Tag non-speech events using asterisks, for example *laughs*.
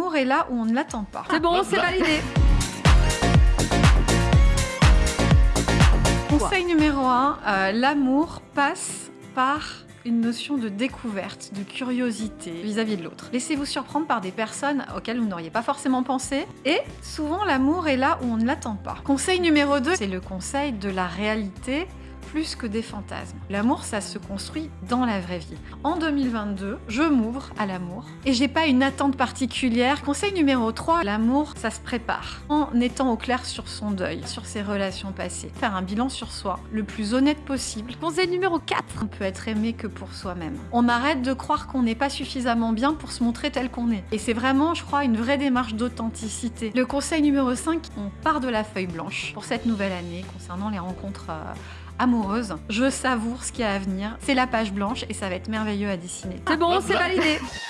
L'amour est là où on ne l'attend pas. C'est bon, c'est validé. *laughs* Conseil numéro 1, l'amour passe par une notion de découverte, de curiosité vis-à-vis de l'autre. Laissez-vous surprendre par des personnes auxquelles vous n'auriez pas forcément pensé. Et souvent, l'amour est là où on ne l'attend pas. Conseil numéro 2, c'est le conseil de la réalité plus que des fantasmes. L'amour, ça se construit dans la vraie vie. En 2022, je m'ouvre à l'amour et j'ai pas une attente particulière. Conseil numéro 3, l'amour, ça se prépare en étant au clair sur son deuil, sur ses relations passées. Faire un bilan sur soi le plus honnête possible. Conseil numéro 4, on peut être aimé que pour soi-même. On arrête de croire qu'on n'est pas suffisamment bien pour se montrer tel qu'on est. Et c'est vraiment, je crois, une vraie démarche d'authenticité. Le conseil numéro 5, on part de la feuille blanche pour cette nouvelle année concernant les rencontres euh, amoureuse. Je savoure ce qu'il y a à venir. C'est la page blanche et ça va être merveilleux à dessiner. C'est bon, c'est validé *laughs*